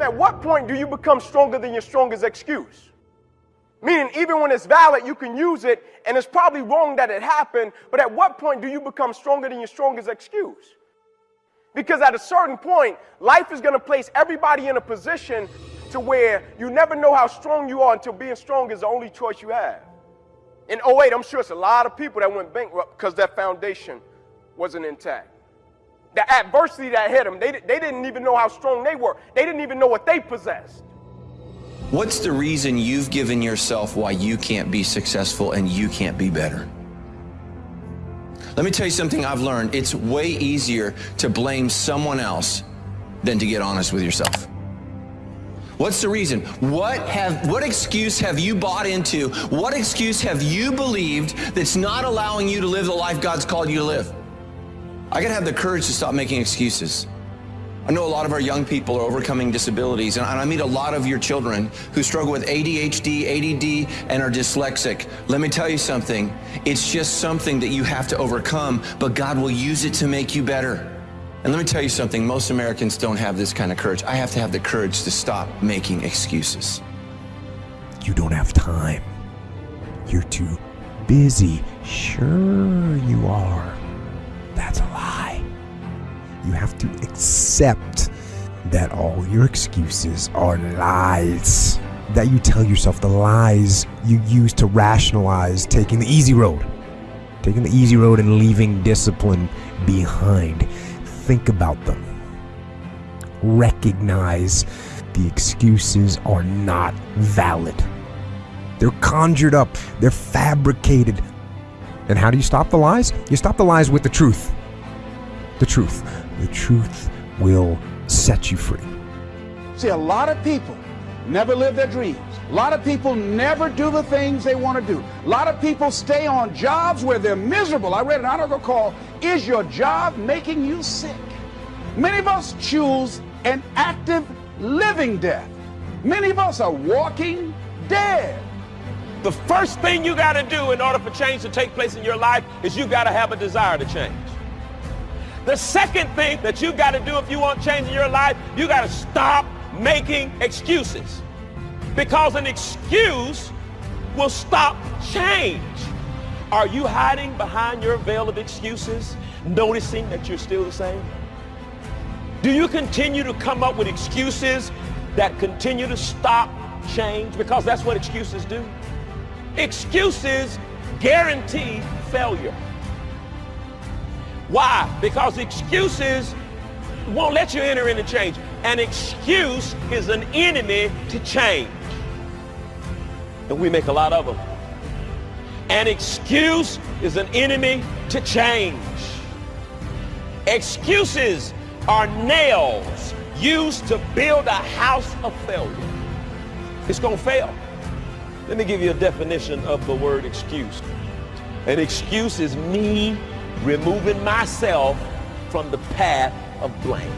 At what point do you become stronger than your strongest excuse? Meaning, even when it's valid, you can use it, and it's probably wrong that it happened, but at what point do you become stronger than your strongest excuse? Because at a certain point, life is going to place everybody in a position to where you never know how strong you are until being strong is the only choice you have. In 08, I'm sure it's a lot of people that went bankrupt because that foundation wasn't intact. The adversity that hit them, they, they didn't even know how strong they were. They didn't even know what they possessed. What's the reason you've given yourself why you can't be successful and you can't be better? Let me tell you something I've learned. It's way easier to blame someone else than to get honest with yourself. What's the reason? What have what excuse have you bought into? What excuse have you believed that's not allowing you to live the life God's called you to live? I got to have the courage to stop making excuses. I know a lot of our young people are overcoming disabilities, and I meet a lot of your children who struggle with ADHD, ADD, and are dyslexic. Let me tell you something. It's just something that you have to overcome, but God will use it to make you better. And let me tell you something, most Americans don't have this kind of courage. I have to have the courage to stop making excuses. You don't have time. You're too busy. Sure, you have to accept that all your excuses are lies. That you tell yourself the lies you use to rationalize taking the easy road. Taking the easy road and leaving discipline behind. Think about them. Recognize the excuses are not valid. They're conjured up, they're fabricated. And how do you stop the lies? You stop the lies with the truth. The truth. The truth will set you free. See, a lot of people never live their dreams. A lot of people never do the things they want to do. A lot of people stay on jobs where they're miserable. I read an article called, Is Your Job Making You Sick? Many of us choose an active living death. Many of us are walking dead. The first thing you got to do in order for change to take place in your life is you got to have a desire to change. The second thing that you got to do if you want change in your life, you got to stop making excuses. Because an excuse will stop change. Are you hiding behind your veil of excuses, noticing that you're still the same? Do you continue to come up with excuses that continue to stop change? Because that's what excuses do. Excuses guarantee failure. Why? Because excuses won't let you enter into change. An excuse is an enemy to change. And we make a lot of them. An excuse is an enemy to change. Excuses are nails used to build a house of failure. It's going to fail. Let me give you a definition of the word excuse. An excuse is me removing myself from the path of blame.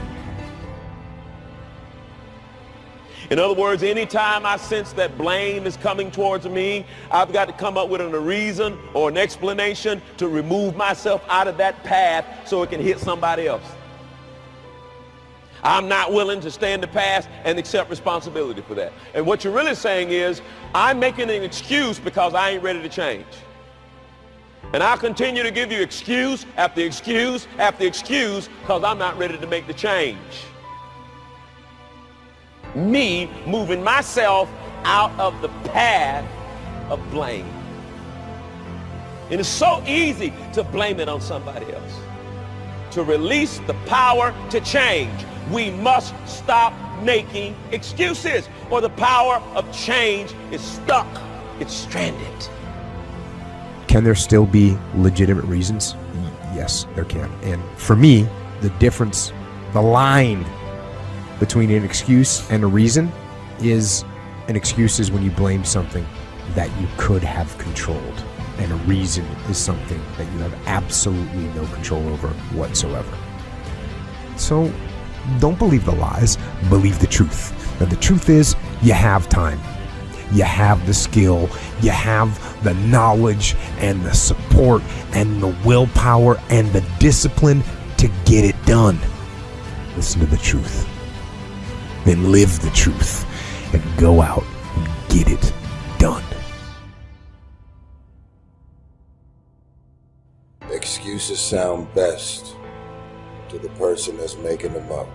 In other words, anytime I sense that blame is coming towards me, I've got to come up with a reason or an explanation to remove myself out of that path so it can hit somebody else. I'm not willing to stand the past and accept responsibility for that. And what you're really saying is, I'm making an excuse because I ain't ready to change. And I'll continue to give you excuse after excuse after excuse because I'm not ready to make the change. Me moving myself out of the path of blame. It's so easy to blame it on somebody else. To release the power to change we must stop making excuses or the power of change is stuck. It's stranded. Can there still be legitimate reasons? Yes, there can. And for me, the difference, the line between an excuse and a reason is an excuse is when you blame something that you could have controlled. And a reason is something that you have absolutely no control over whatsoever. So don't believe the lies, believe the truth. And the truth is, you have time. You have the skill, you have the knowledge and the support and the willpower and the discipline to get it done. Listen to the truth. then live the truth and go out and get it done. Excuses sound best to the person that's making them up.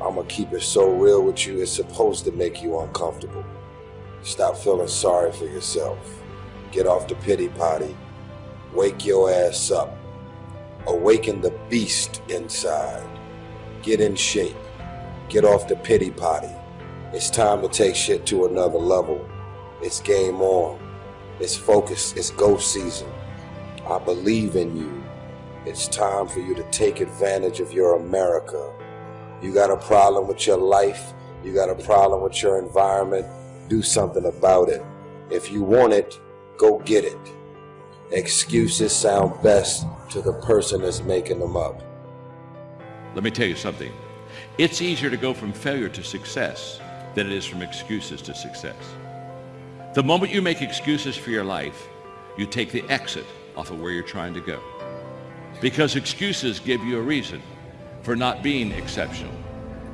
I'm gonna keep it so real with you, it's supposed to make you uncomfortable. Stop feeling sorry for yourself. Get off the pity potty. Wake your ass up. Awaken the beast inside. Get in shape. Get off the pity potty. It's time to take shit to another level. It's game on. It's focus. It's go season. I believe in you. It's time for you to take advantage of your America. You got a problem with your life. You got a problem with your environment. Do something about it. If you want it, go get it. Excuses sound best to the person that's making them up. Let me tell you something. It's easier to go from failure to success than it is from excuses to success. The moment you make excuses for your life, you take the exit off of where you're trying to go. Because excuses give you a reason for not being exceptional.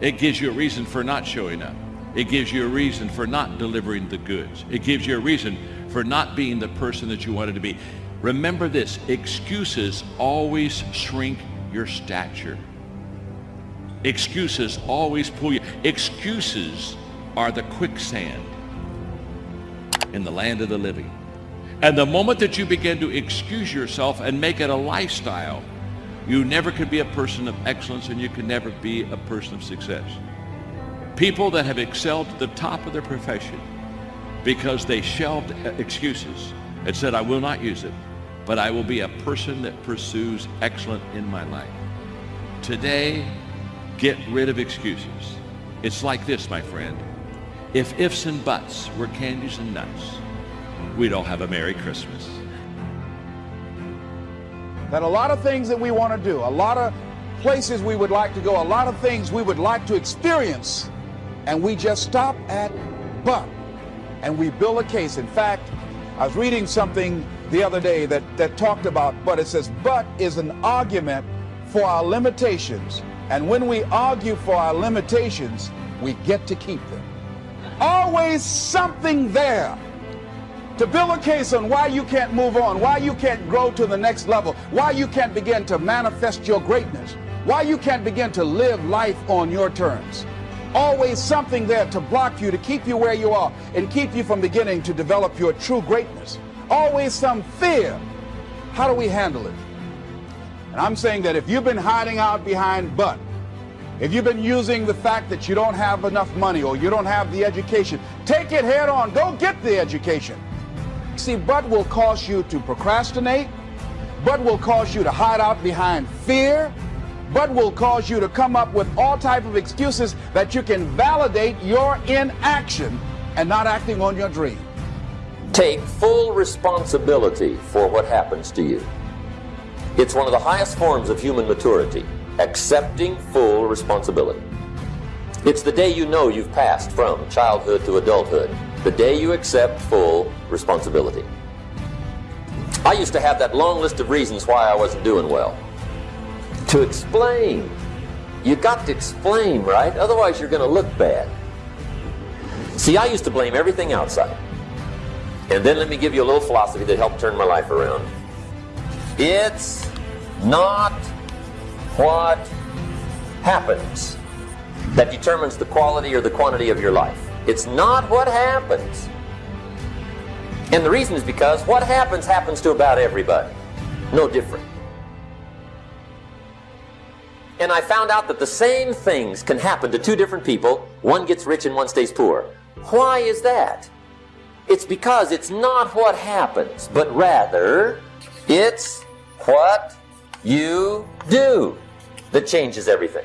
It gives you a reason for not showing up. It gives you a reason for not delivering the goods. It gives you a reason for not being the person that you wanted to be. Remember this, excuses always shrink your stature. Excuses always pull you. Excuses are the quicksand in the land of the living. And the moment that you begin to excuse yourself and make it a lifestyle, you never could be a person of excellence and you can never be a person of success. People that have excelled at the top of their profession because they shelved uh, excuses and said, I will not use it, but I will be a person that pursues excellence in my life. Today, get rid of excuses. It's like this, my friend. If ifs and buts were candies and nuts, we'd all have a Merry Christmas. That a lot of things that we want to do, a lot of places we would like to go, a lot of things we would like to experience, and we just stop at but, and we build a case. In fact, I was reading something the other day that, that talked about but. It says, but is an argument for our limitations. And when we argue for our limitations, we get to keep them. Always something there to build a case on why you can't move on, why you can't grow to the next level, why you can't begin to manifest your greatness, why you can't begin to live life on your terms. Always something there to block you, to keep you where you are, and keep you from beginning to develop your true greatness. Always some fear. How do we handle it? And I'm saying that if you've been hiding out behind but, if you've been using the fact that you don't have enough money or you don't have the education, take it head on. Go get the education. See, but will cause you to procrastinate, but will cause you to hide out behind fear, but will cause you to come up with all type of excuses that you can validate your inaction and not acting on your dream. Take full responsibility for what happens to you. It's one of the highest forms of human maturity, accepting full responsibility. It's the day you know you've passed from childhood to adulthood, the day you accept full responsibility. I used to have that long list of reasons why I wasn't doing well. To explain. You got to explain, right? Otherwise you're going to look bad. See, I used to blame everything outside. And then let me give you a little philosophy that helped turn my life around. It's not what happens that determines the quality or the quantity of your life. It's not what happens. And the reason is because what happens happens to about everybody. No different. And I found out that the same things can happen to two different people. One gets rich and one stays poor. Why is that? It's because it's not what happens, but rather it's what you do that changes everything.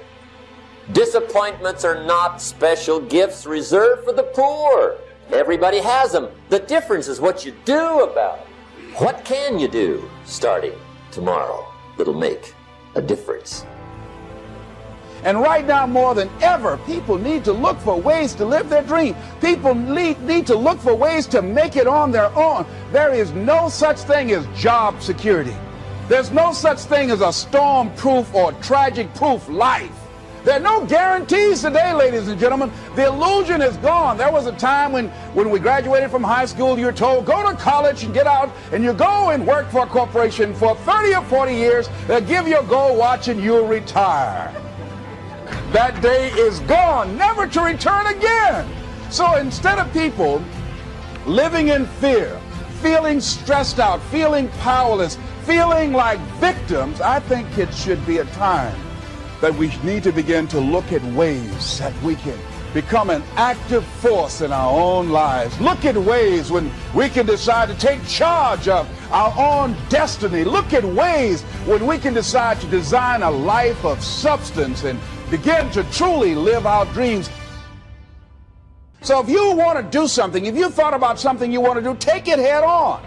Disappointments are not special gifts reserved for the poor. Everybody has them. The difference is what you do about it. What can you do starting tomorrow that'll make a difference? And right now, more than ever, people need to look for ways to live their dream. People need, need to look for ways to make it on their own. There is no such thing as job security. There's no such thing as a storm proof or tragic proof life. There are no guarantees today, ladies and gentlemen. The illusion is gone. There was a time when, when we graduated from high school, you're told, go to college and get out, and you go and work for a corporation for 30 or 40 years. They'll give you a gold watch and you'll retire. That day is gone, never to return again. So instead of people living in fear, feeling stressed out, feeling powerless, feeling like victims, I think it should be a time that we need to begin to look at ways that we can become an active force in our own lives. Look at ways when we can decide to take charge of our own destiny. Look at ways when we can decide to design a life of substance and begin to truly live our dreams. So if you want to do something, if you thought about something you want to do, take it head on.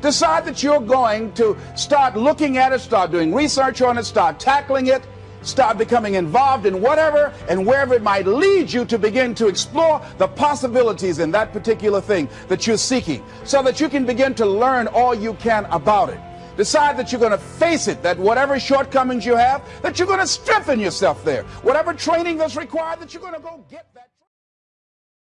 Decide that you're going to start looking at it, start doing research on it, start tackling it, Start becoming involved in whatever and wherever it might lead you to begin to explore the possibilities in that particular thing that you're seeking so that you can begin to learn all you can about it. Decide that you're going to face it, that whatever shortcomings you have, that you're going to strengthen yourself there. Whatever training that's required, that you're going to go get that.